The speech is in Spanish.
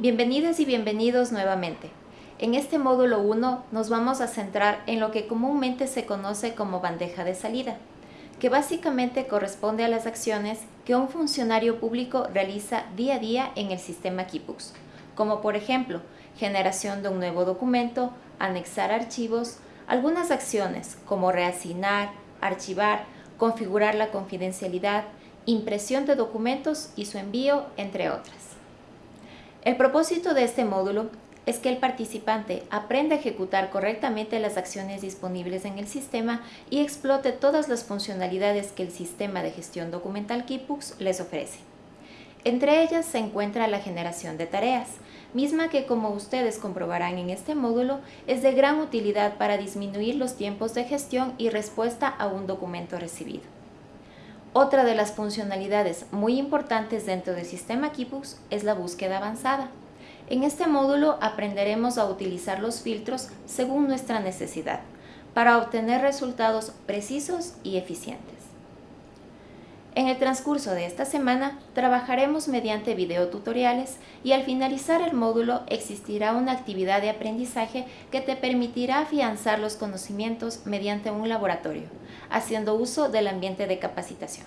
Bienvenidas y bienvenidos nuevamente. En este módulo 1 nos vamos a centrar en lo que comúnmente se conoce como bandeja de salida, que básicamente corresponde a las acciones que un funcionario público realiza día a día en el sistema Keybooks, como por ejemplo, generación de un nuevo documento, anexar archivos, algunas acciones como reasignar, archivar, configurar la confidencialidad, impresión de documentos y su envío, entre otras. El propósito de este módulo es que el participante aprenda a ejecutar correctamente las acciones disponibles en el sistema y explote todas las funcionalidades que el sistema de gestión documental Keybooks les ofrece. Entre ellas se encuentra la generación de tareas, misma que como ustedes comprobarán en este módulo es de gran utilidad para disminuir los tiempos de gestión y respuesta a un documento recibido. Otra de las funcionalidades muy importantes dentro del sistema Keybooks es la búsqueda avanzada. En este módulo aprenderemos a utilizar los filtros según nuestra necesidad para obtener resultados precisos y eficientes. En el transcurso de esta semana trabajaremos mediante videotutoriales y al finalizar el módulo existirá una actividad de aprendizaje que te permitirá afianzar los conocimientos mediante un laboratorio, haciendo uso del ambiente de capacitación.